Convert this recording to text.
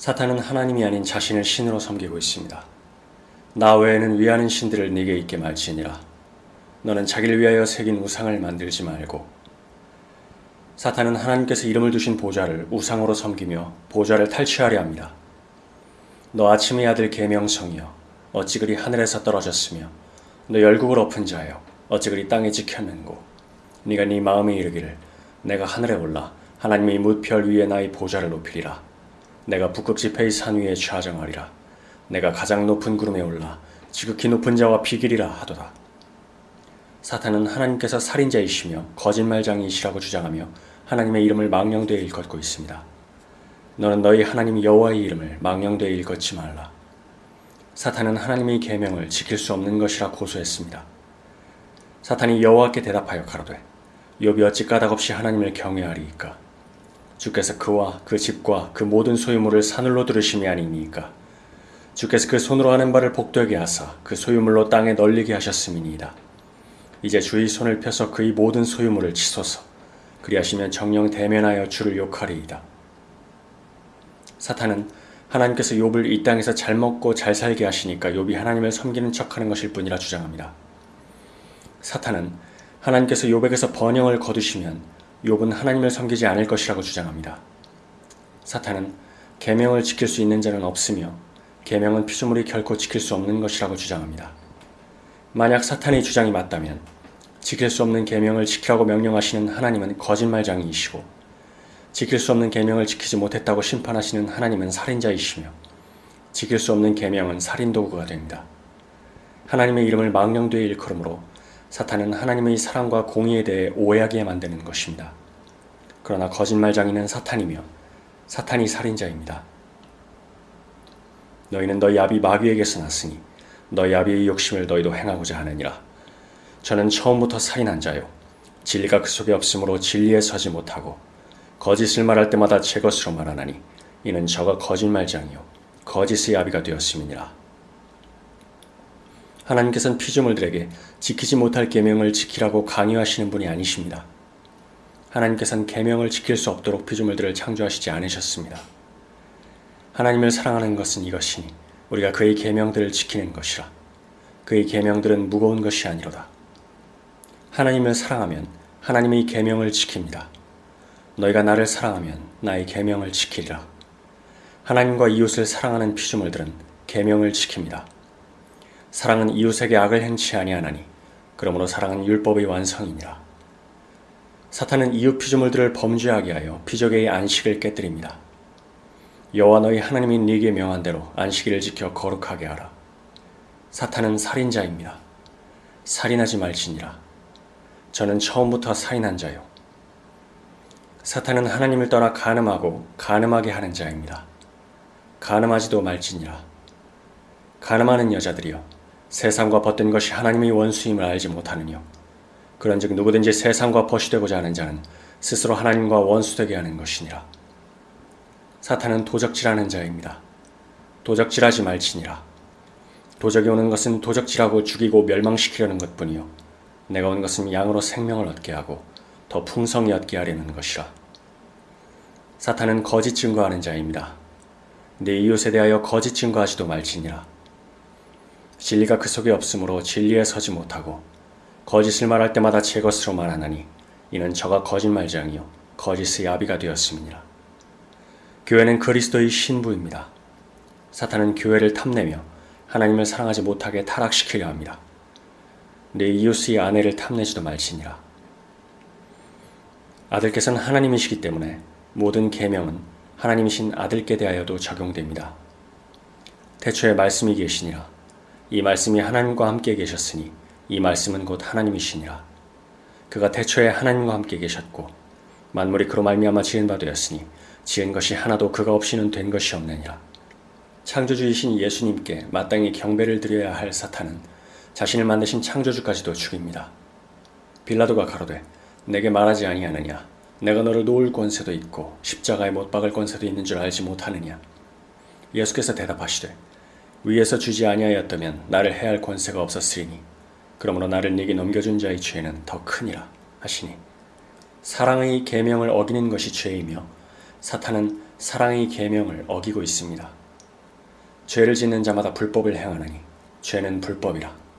사탄은 하나님이 아닌 자신을 신으로 섬기고 있습니다. 나 외에는 위하는 신들을 네게 있게 말지니라. 너는 자기를 위하여 새긴 우상을 만들지 말고 사탄은 하나님께서 이름을 두신 보좌를 우상으로 섬기며 보좌를 탈취하려 합니다. 너 아침의 아들 계명성이여 어찌 그리 하늘에서 떨어졌으며 너 열국을 엎은 자여 어찌 그리 땅에 지켰는고 네가 네 마음에 이르기를 내가 하늘에 올라 하나님의 무별 위에 나의 보좌를 높이리라 내가 북극 지폐의 산 위에 좌정하리라 내가 가장 높은 구름에 올라 지극히 높은 자와 비길이라 하도다 사탄은 하나님께서 살인자이시며 거짓말장이시라고 주장하며 하나님의 이름을 망령되이 일컫고 있습니다. 너는 너희 하나님 여호와의 이름을 망령되이 일컫지 말라. 사탄은 하나님의 계명을 지킬 수 없는 것이라 고소했습니다. 사탄이 여호와께 대답하여 가로되 욥이 어찌 까닭없이 하나님을 경외하리이까 주께서 그와 그 집과 그 모든 소유물을 사늘로 들으심이 아니니까 주께서 그 손으로 하는 바를 복되게 하사 그 소유물로 땅에 널리게 하셨음이니이다. 이제 주의 손을 펴서 그의 모든 소유물을 치소서 그리하시면 정령 대면하여 주를 욕하리이다. 사탄은 하나님께서 욥을 이 땅에서 잘 먹고 잘 살게 하시니까 욥이 하나님을 섬기는 척하는 것일 뿐이라 주장합니다. 사탄은 하나님께서 욥에게서 번영을 거두시면 욥은 하나님을 섬기지 않을 것이라고 주장합니다. 사탄은 계명을 지킬 수 있는 자는 없으며 계명은 피조물이 결코 지킬 수 없는 것이라고 주장합니다. 만약 사탄의 주장이 맞다면 지킬 수 없는 계명을 지키라고 명령하시는 하나님은 거짓말장이이시고 지킬 수 없는 계명을 지키지 못했다고 심판하시는 하나님은 살인자이시며 지킬 수 없는 계명은 살인 도구가 됩니다. 하나님의 이름을 망령되이 일컬음으로 사탄은 하나님의 사랑과 공의에 대해 오해하게 만드는 것입니다. 그러나 거짓말장이는 사탄이며 사탄이 살인자입니다. 너희는 너희 아비 마귀에게서 났으니 너희 아비의 욕심을 너희도 행하고자 하느니라. 저는 처음부터 살인한 자요. 진리가 그 속에 없으므로 진리에 서지 못하고 거짓을 말할 때마다 제 것으로 말하나니 이는 저가 거짓말장이요 거짓의 아비가 되었음이니라. 하나님께서는 피조물들에게 지키지 못할 계명을 지키라고 강요하시는 분이 아니십니다. 하나님께서는 계명을 지킬 수 없도록 피조물들을 창조하시지 않으셨습니다. 하나님을 사랑하는 것은 이것이니 우리가 그의 계명들을 지키는 것이라. 그의 계명들은 무거운 것이 아니로다. 하나님을 사랑하면 하나님의 계명을 지킵니다. 너희가 나를 사랑하면 나의 계명을 지키리라. 하나님과 이웃을 사랑하는 피조물들은 계명을 지킵니다. 사랑은 이웃에게 악을 행치 아니하나니 그러므로 사랑은 율법의 완성이니라. 사탄은 이웃 피조물들을 범죄하게 하여 피조계의 안식을 깨뜨립니다. 여호와 너희 하나님이 네게 명한 대로 안식일을 지켜 거룩하게 하라. 사탄은 살인자입니다. 살인하지 말지니라. 저는 처음부터 살인한 자요. 사탄은 하나님을 떠나 가늠하고 가늠하게 하는 자입니다. 가늠하지도 말지니라. 가늠하는 여자들이여 세상과 벗된 것이 하나님의 원수임을 알지 못하느뇨. 그런즉 누구든지 세상과 벗이 되고자 하는 자는 스스로 하나님과 원수되게 하는 것이니라. 사탄은 도적질하는 자입니다. 도적질하지 말지니라. 도적이 오는 것은 도적질하고 죽이고 멸망시키려는 것뿐이요. 내가 온 것은 양으로 생명을 얻게 하고 더 풍성히 얻게 하려는 것이라. 사탄은 거짓 증거하는 자입니다. 내 이웃에 대하여 거짓 증거하지도 말지니라. 진리가 그 속에 없으므로 진리에 서지 못하고 거짓을 말할 때마다 제 것으로 말하나니 이는 저가 거짓말장이요 거짓의 아비가 되었음이니라. 교회는 그리스도의 신부입니다. 사탄은 교회를 탐내며 하나님을 사랑하지 못하게 타락시키려 합니다. 내 이웃의 아내를 탐내지도 말지니라. 아들께서는 하나님이시기 때문에 모든 계명은 하나님이신 아들께 대하여도 적용됩니다. 태초에 말씀이 계시니라. 이 말씀이 하나님과 함께 계셨으니 이 말씀은 곧 하나님이시니라. 그가 태초에 하나님과 함께 계셨고 만물이 그로 말미암아 지은 바 되었으니 지은 것이 하나도 그가 없이는 된 것이 없느니라. 창조주이신 예수님께 마땅히 경배를 드려야 할 사탄은 자신을 만드신 창조주까지도 죽입니다. 빌라도가 가로되 내게 말하지 아니하느냐 내가 너를 놓을 권세도 있고 십자가에 못 박을 권세도 있는 줄 알지 못하느냐 예수께서 대답하시되 위에서 주지 아니하였다면 나를 해할 권세가 없었으리니 그러므로 나를 네게 넘겨준 자의 죄는 더 크니라 하시니 사랑의 계명을 어기는 것이 죄이며 사탄은 사랑의 계명을 어기고 있습니다. 죄를 짓는 자마다 불법을 행하나니 죄는 불법이라.